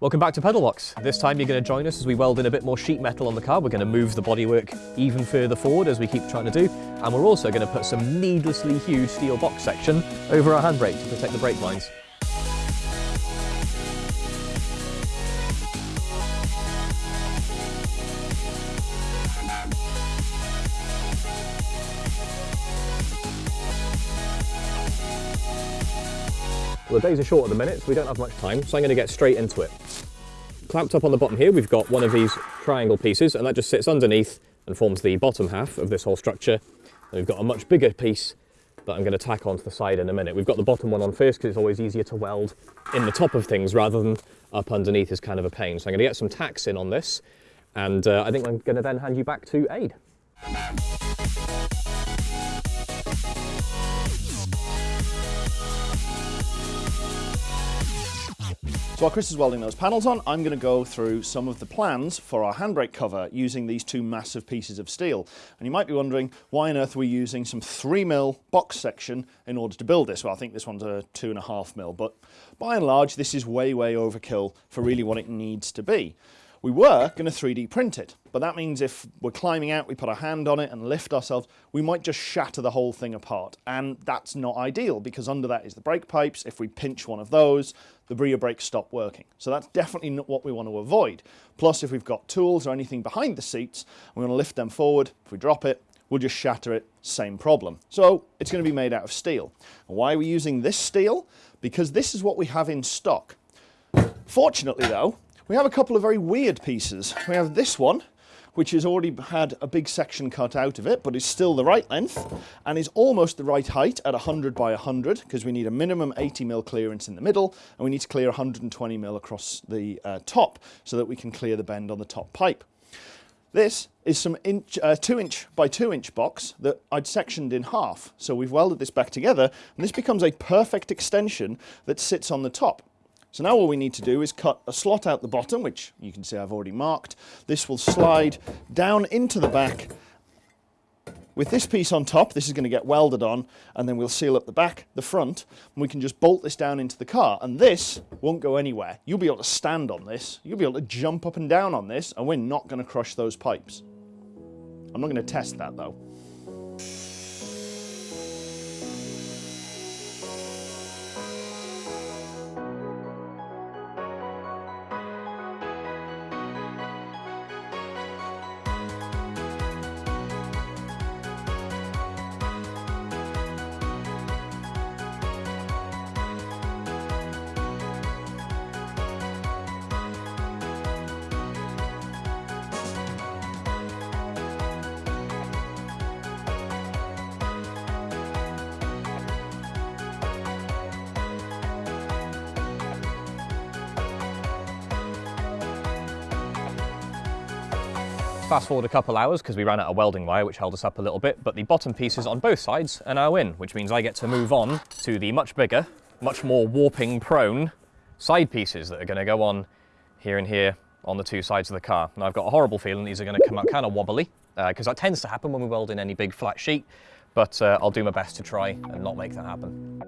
Welcome back to Pedalbox. This time you're going to join us as we weld in a bit more sheet metal on the car. We're going to move the bodywork even further forward as we keep trying to do. And we're also going to put some needlessly huge steel box section over our handbrake to protect the brake lines. Well, the days are short at the minute, so we don't have much time, so I'm going to get straight into it. Clamped up on the bottom here, we've got one of these triangle pieces, and that just sits underneath and forms the bottom half of this whole structure. And we've got a much bigger piece that I'm going to tack onto the side in a minute. We've got the bottom one on first because it's always easier to weld in the top of things rather than up underneath is kind of a pain. So I'm going to get some tacks in on this, and uh, I think I'm going to then hand you back to Aid. So while Chris is welding those panels on, I'm going to go through some of the plans for our handbrake cover using these two massive pieces of steel. And you might be wondering, why on earth we're using some 3mm box section in order to build this? Well, I think this one's a 2.5mm, but by and large, this is way, way overkill for really what it needs to be. We were going to 3D print it, but that means if we're climbing out, we put a hand on it and lift ourselves, we might just shatter the whole thing apart. And that's not ideal because under that is the brake pipes. If we pinch one of those, the rear brakes stop working. So that's definitely not what we want to avoid. Plus, if we've got tools or anything behind the seats, we want to lift them forward. If we drop it, we'll just shatter it, same problem. So it's going to be made out of steel. And why are we using this steel? Because this is what we have in stock. Fortunately though, we have a couple of very weird pieces. We have this one, which has already had a big section cut out of it, but is still the right length and is almost the right height at 100 by 100 because we need a minimum 80 mil clearance in the middle and we need to clear 120 mil across the uh, top so that we can clear the bend on the top pipe. This is some inch, uh, two inch by two inch box that I'd sectioned in half. So we've welded this back together and this becomes a perfect extension that sits on the top. So now all we need to do is cut a slot out the bottom, which you can see I've already marked. This will slide down into the back. With this piece on top, this is going to get welded on, and then we'll seal up the back, the front, and we can just bolt this down into the car. And this won't go anywhere. You'll be able to stand on this, you'll be able to jump up and down on this, and we're not going to crush those pipes. I'm not going to test that though. Fast forward a couple hours because we ran out of welding wire which held us up a little bit, but the bottom pieces on both sides are now in, which means I get to move on to the much bigger, much more warping prone side pieces that are going to go on here and here on the two sides of the car. Now I've got a horrible feeling these are going to come out kind of wobbly because uh, that tends to happen when we weld in any big flat sheet, but uh, I'll do my best to try and not make that happen.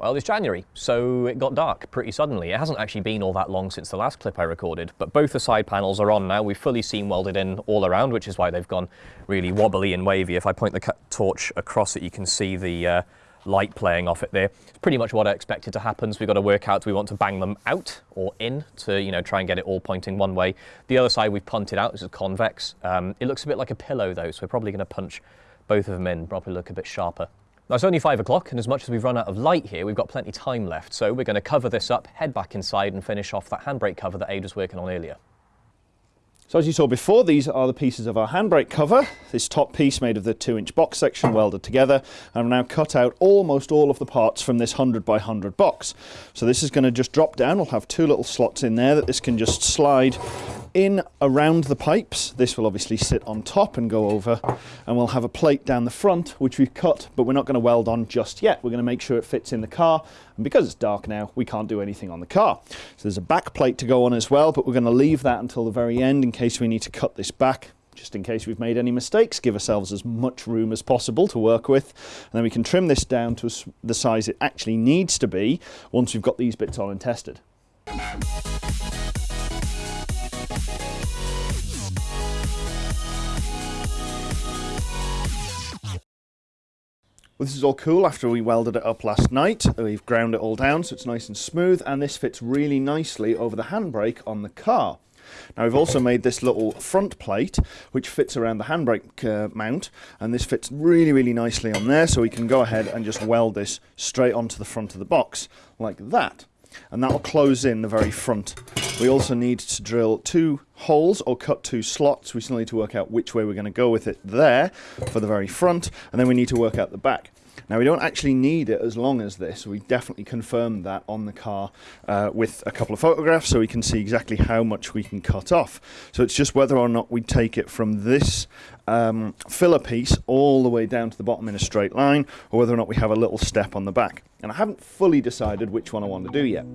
Well, it's January, so it got dark pretty suddenly. It hasn't actually been all that long since the last clip I recorded, but both the side panels are on now. We've fully seam welded in all around, which is why they've gone really wobbly and wavy. If I point the torch across it, you can see the uh, light playing off it there. It's pretty much what I expected to happen. So we've got to work out, do we want to bang them out or in to, you know, try and get it all pointing one way. The other side we've punted out, this is convex. Um, it looks a bit like a pillow though, so we're probably going to punch both of them in, probably look a bit sharper. Now it's only five o'clock and as much as we've run out of light here, we've got plenty of time left. So we're going to cover this up, head back inside and finish off that handbrake cover that Aid was working on earlier. So as you saw before, these are the pieces of our handbrake cover. This top piece made of the two inch box section welded together. And I've now cut out almost all of the parts from this 100 by 100 box. So this is going to just drop down. We'll have two little slots in there that this can just slide in around the pipes. This will obviously sit on top and go over, and we'll have a plate down the front, which we've cut, but we're not going to weld on just yet. We're going to make sure it fits in the car, and because it's dark now, we can't do anything on the car. So there's a back plate to go on as well, but we're going to leave that until the very end in case we need to cut this back just in case we've made any mistakes, give ourselves as much room as possible to work with. And then we can trim this down to the size it actually needs to be once we've got these bits on and tested. Well, this is all cool after we welded it up last night. We've ground it all down so it's nice and smooth and this fits really nicely over the handbrake on the car. Now we've also made this little front plate which fits around the handbrake uh, mount and this fits really really nicely on there so we can go ahead and just weld this straight onto the front of the box like that and that will close in the very front. We also need to drill two holes or cut two slots. We still need to work out which way we're going to go with it there for the very front and then we need to work out the back. Now we don't actually need it as long as this. We definitely confirmed that on the car uh, with a couple of photographs so we can see exactly how much we can cut off. So it's just whether or not we take it from this um, filler piece all the way down to the bottom in a straight line or whether or not we have a little step on the back. And I haven't fully decided which one I want to do yet.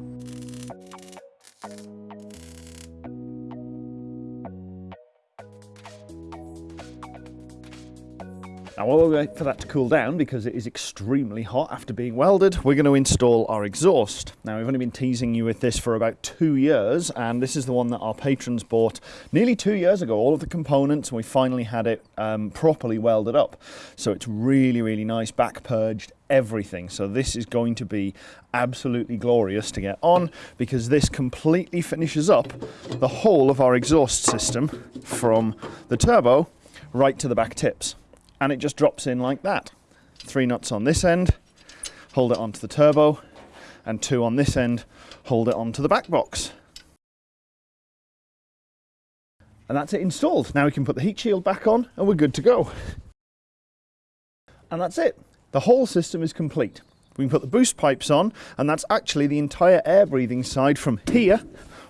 Now while we wait for that to cool down, because it is extremely hot after being welded, we're going to install our exhaust. Now we've only been teasing you with this for about two years, and this is the one that our patrons bought nearly two years ago, all of the components, and we finally had it um, properly welded up. So it's really, really nice, back purged, everything. So this is going to be absolutely glorious to get on because this completely finishes up the whole of our exhaust system from the turbo right to the back tips and it just drops in like that. Three nuts on this end, hold it onto the turbo, and two on this end, hold it onto the back box. And that's it installed. Now we can put the heat shield back on and we're good to go. And that's it. The whole system is complete. We can put the boost pipes on and that's actually the entire air breathing side from here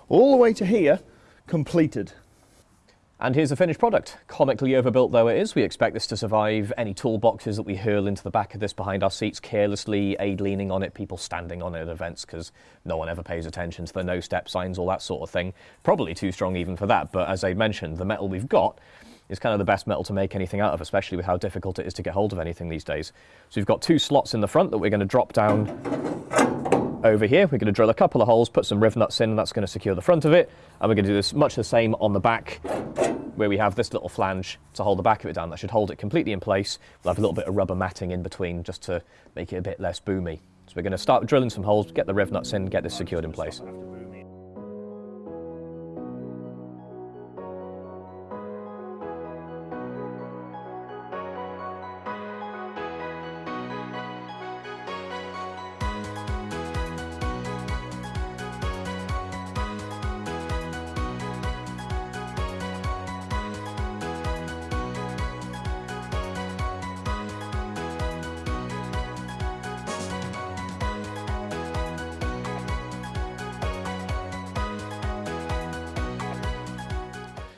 all the way to here completed. And here's the finished product. Comically overbuilt though it is, we expect this to survive any toolboxes that we hurl into the back of this behind our seats carelessly, aid leaning on it, people standing on it at events because no one ever pays attention to the no step signs, all that sort of thing. Probably too strong even for that, but as I mentioned, the metal we've got is kind of the best metal to make anything out of, especially with how difficult it is to get hold of anything these days. So we've got two slots in the front that we're going to drop down over here. We're going to drill a couple of holes, put some riv nuts in, and that's going to secure the front of it. And we're going to do this much the same on the back, where we have this little flange to hold the back of it down. That should hold it completely in place. We'll have a little bit of rubber matting in between just to make it a bit less boomy. So we're going to start drilling some holes, get the riv nuts in, get this secured in place.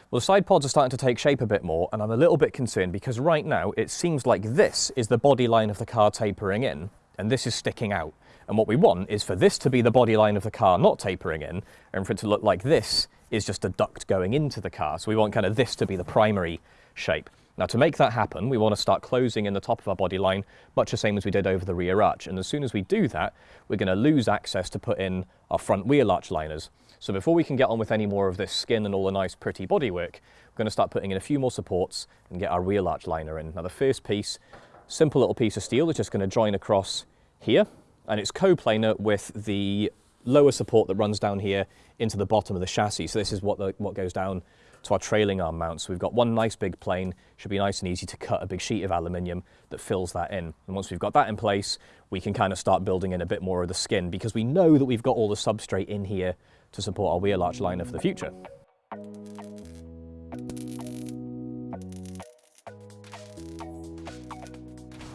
Well, the side pods are starting to take shape a bit more, and I'm a little bit concerned because right now it seems like this is the body line of the car tapering in, and this is sticking out. And what we want is for this to be the body line of the car not tapering in, and for it to look like this is just a duct going into the car. So we want kind of this to be the primary shape. Now to make that happen, we want to start closing in the top of our body line, much the same as we did over the rear arch. And as soon as we do that, we're going to lose access to put in our front wheel arch liners. So before we can get on with any more of this skin and all the nice pretty bodywork, we're going to start putting in a few more supports and get our wheel arch liner in. Now the first piece, simple little piece of steel, is just going to join across here, and it's coplanar with the lower support that runs down here into the bottom of the chassis. So this is what, the, what goes down to our trailing arm mount. So we've got one nice big plane, should be nice and easy to cut a big sheet of aluminium that fills that in. And once we've got that in place, we can kind of start building in a bit more of the skin because we know that we've got all the substrate in here to support our wheel arch liner for the future.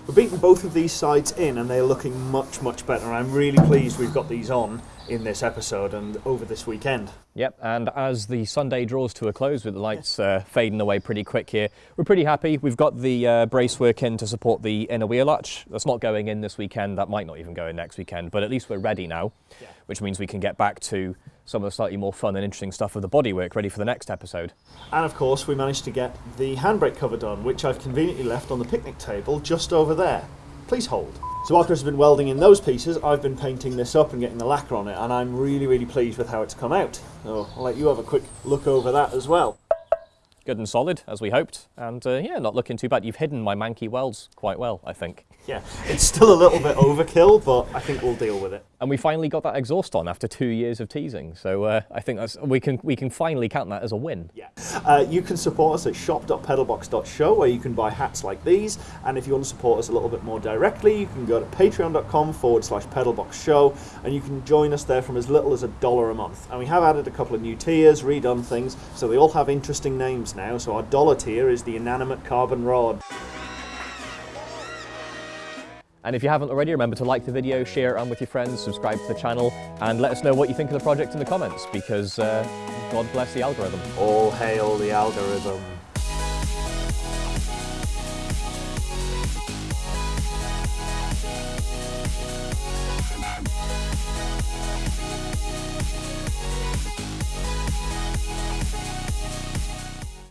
We're beating both of these sides in and they're looking much, much better. I'm really pleased we've got these on in this episode and over this weekend. Yep, and as the Sunday draws to a close with the lights uh, fading away pretty quick here, we're pretty happy. We've got the uh, bracework in to support the inner wheel arch. That's not going in this weekend, that might not even go in next weekend, but at least we're ready now, Yeah. which means we can get back to some of the slightly more fun and interesting stuff of the bodywork ready for the next episode. And of course, we managed to get the handbrake cover done, which I've conveniently left on the picnic table just over there. Please hold. So while Chris has been welding in those pieces, I've been painting this up and getting the lacquer on it, and I'm really, really pleased with how it's come out. So I'll let you have a quick look over that as well. Good and solid, as we hoped, and uh, yeah, not looking too bad. You've hidden my manky welds quite well, I think. Yeah, it's still a little bit overkill, but I think we'll deal with it. And we finally got that exhaust on after two years of teasing, so uh, I think that's we can we can finally count that as a win. Yeah. Uh, you can support us at shop.pedalbox.show where you can buy hats like these. And if you want to support us a little bit more directly, you can go to patreon.com forward slash pedalbox show and you can join us there from as little as a dollar a month. And we have added a couple of new tiers, redone things, so they all have interesting names now. So our dollar tier is the inanimate carbon rod. And if you haven't already, remember to like the video, share it around with your friends, subscribe to the channel, and let us know what you think of the project in the comments, because uh, God bless the algorithm. All hail the algorithm.